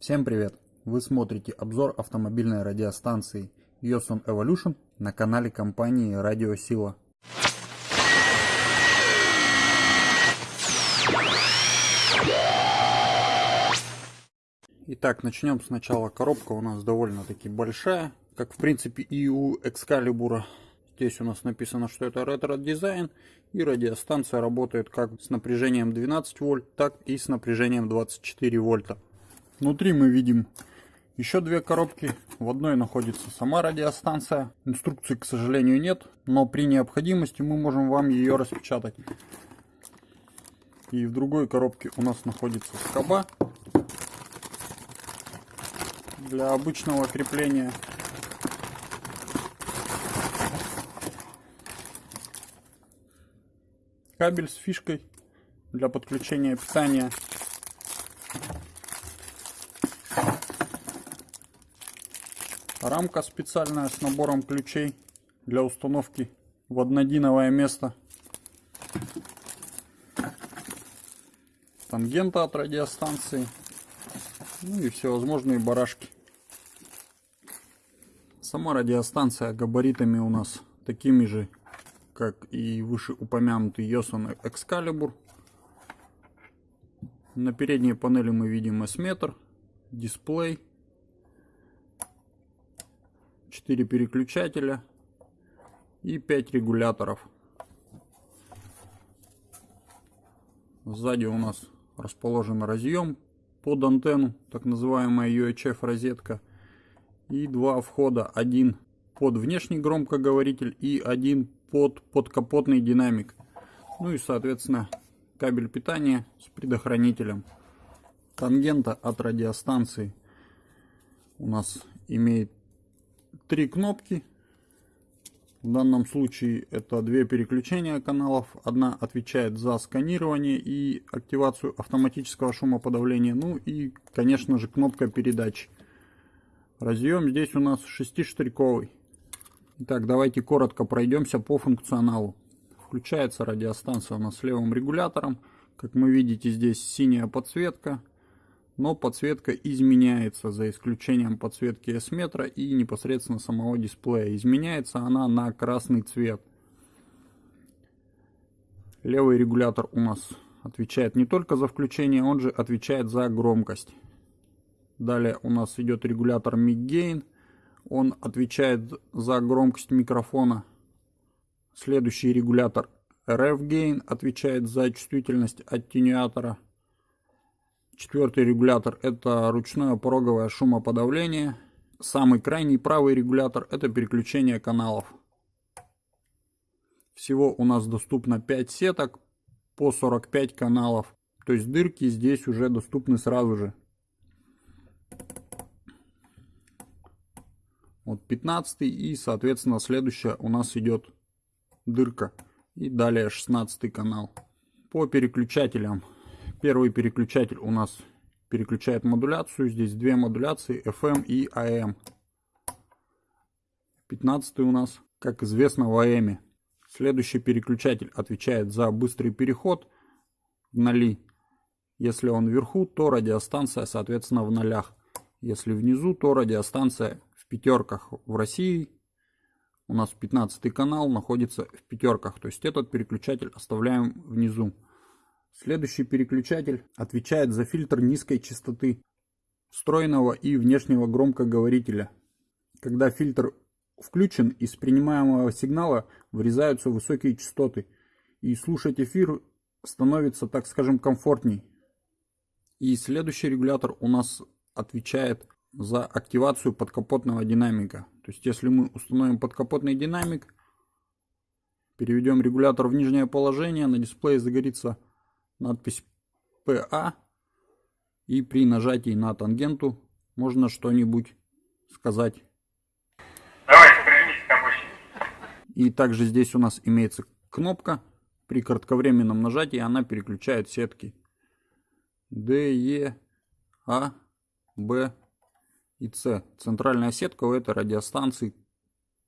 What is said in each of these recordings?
Всем привет! Вы смотрите обзор автомобильной радиостанции Yosan Evolution на канале компании Радио Сила. Итак, начнем сначала. Коробка у нас довольно-таки большая, как в принципе и у Excalibur. Здесь у нас написано, что это ретро-дизайн, и радиостанция работает как с напряжением 12 вольт, так и с напряжением 24 вольта. Внутри мы видим еще две коробки. В одной находится сама радиостанция. Инструкции, к сожалению, нет, но при необходимости мы можем вам ее распечатать. И в другой коробке у нас находится скоба для обычного крепления. Кабель с фишкой для подключения питания. Рамка специальная с набором ключей для установки в однодиновое место. Тангента от радиостанции. Ну и всевозможные барашки. Сама радиостанция габаритами у нас такими же, как и вышеупомянутый Yoson Excalibur. На передней панели мы видим S-метр, дисплей, 4 переключателя и 5 регуляторов. Сзади у нас расположен разъем под антенну, так называемая UHF розетка и два входа. Один под внешний громкоговоритель и один под подкапотный динамик. Ну и соответственно кабель питания с предохранителем. Тангента от радиостанции у нас имеет три кнопки. В данном случае это две переключения каналов. Одна отвечает за сканирование и активацию автоматического шумоподавления. Ну и, конечно же, кнопка передачи. Разъем здесь у нас шестиштриковый. Итак, давайте коротко пройдемся по функционалу. Включается радиостанция у нас с левым регулятором. Как мы видите, здесь синяя подсветка. Но подсветка изменяется, за исключением подсветки S-метра и непосредственно самого дисплея. Изменяется она на красный цвет. Левый регулятор у нас отвечает не только за включение, он же отвечает за громкость. Далее у нас идет регулятор Gain. Он отвечает за громкость микрофона. Следующий регулятор RF Gain отвечает за чувствительность аттенюатора. Четвертый регулятор это ручное пороговое шумоподавление. Самый крайний правый регулятор это переключение каналов. Всего у нас доступно 5 сеток по 45 каналов. То есть дырки здесь уже доступны сразу же. Вот 15 и, соответственно, следующая у нас идет дырка. И далее 16 канал. По переключателям. Первый переключатель у нас переключает модуляцию. Здесь две модуляции FM и AM. 15 у нас, как известно, в AM. Следующий переключатель отвечает за быстрый переход в ноли. Если он вверху, то радиостанция, соответственно, в нолях. Если внизу, то радиостанция пятерках в России. У нас 15 канал находится в пятерках. То есть этот переключатель оставляем внизу. Следующий переключатель отвечает за фильтр низкой частоты встроенного и внешнего громкоговорителя. Когда фильтр включен, из принимаемого сигнала вырезаются высокие частоты. И слушать эфир становится, так скажем, комфортней. И следующий регулятор у нас отвечает за активацию подкапотного динамика. То есть если мы установим подкапотный динамик, переведем регулятор в нижнее положение, на дисплее загорится надпись PA, и при нажатии на тангенту можно что-нибудь сказать. И также здесь у нас имеется кнопка. При кратковременном нажатии она переключает сетки D, E, A, B, и С. Центральная сетка у этой радиостанции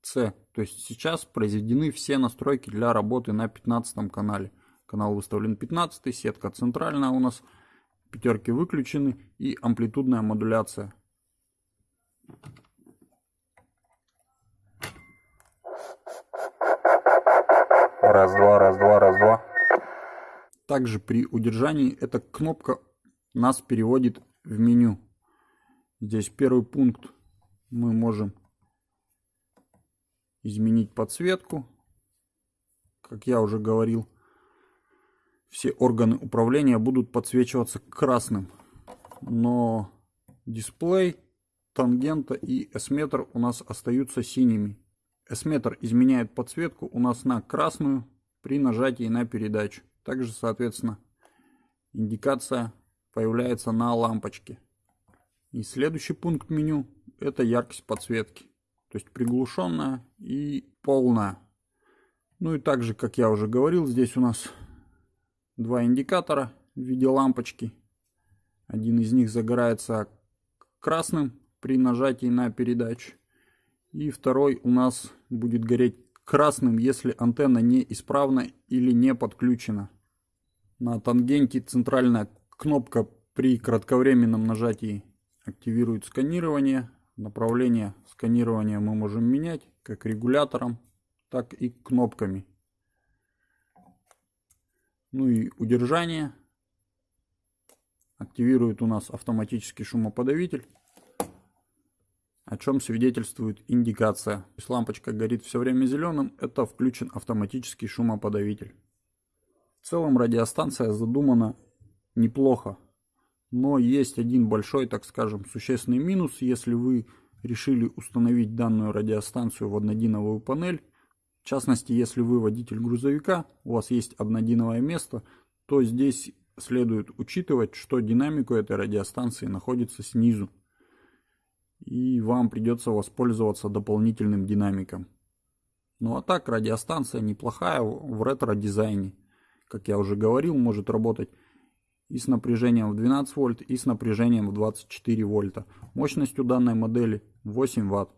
С. То есть сейчас произведены все настройки для работы на 15 канале. Канал выставлен 15, сетка центральная у нас пятерки выключены и амплитудная модуляция. Раз-два, раз-два, раз-два. Также при удержании эта кнопка нас переводит в меню. Здесь первый пункт мы можем изменить подсветку. Как я уже говорил, все органы управления будут подсвечиваться красным. Но дисплей, тангента и S-метр у нас остаются синими. S-метр изменяет подсветку у нас на красную при нажатии на передачу. Также, соответственно, индикация появляется на лампочке. И следующий пункт меню это яркость подсветки. То есть приглушенная и полная. Ну и также, как я уже говорил, здесь у нас два индикатора в виде лампочки. Один из них загорается красным при нажатии на передачу. И второй у нас будет гореть красным, если антенна неисправна или не подключена. На тангенте центральная кнопка при кратковременном нажатии активирует сканирование. Направление сканирования мы можем менять как регулятором, так и кнопками. Ну и удержание активирует у нас автоматический шумоподавитель о чем свидетельствует индикация. Если лампочка горит все время зеленым, это включен автоматический шумоподавитель. В целом радиостанция задумана неплохо, но есть один большой, так скажем, существенный минус, если вы решили установить данную радиостанцию в однодиновую панель. В частности, если вы водитель грузовика, у вас есть однодиновое место, то здесь следует учитывать, что динамику этой радиостанции находится снизу и вам придется воспользоваться дополнительным динамиком. Ну а так радиостанция неплохая в ретро-дизайне. Как я уже говорил, может работать и с напряжением в 12 вольт, и с напряжением в 24 вольта. Мощность у данной модели 8 ватт.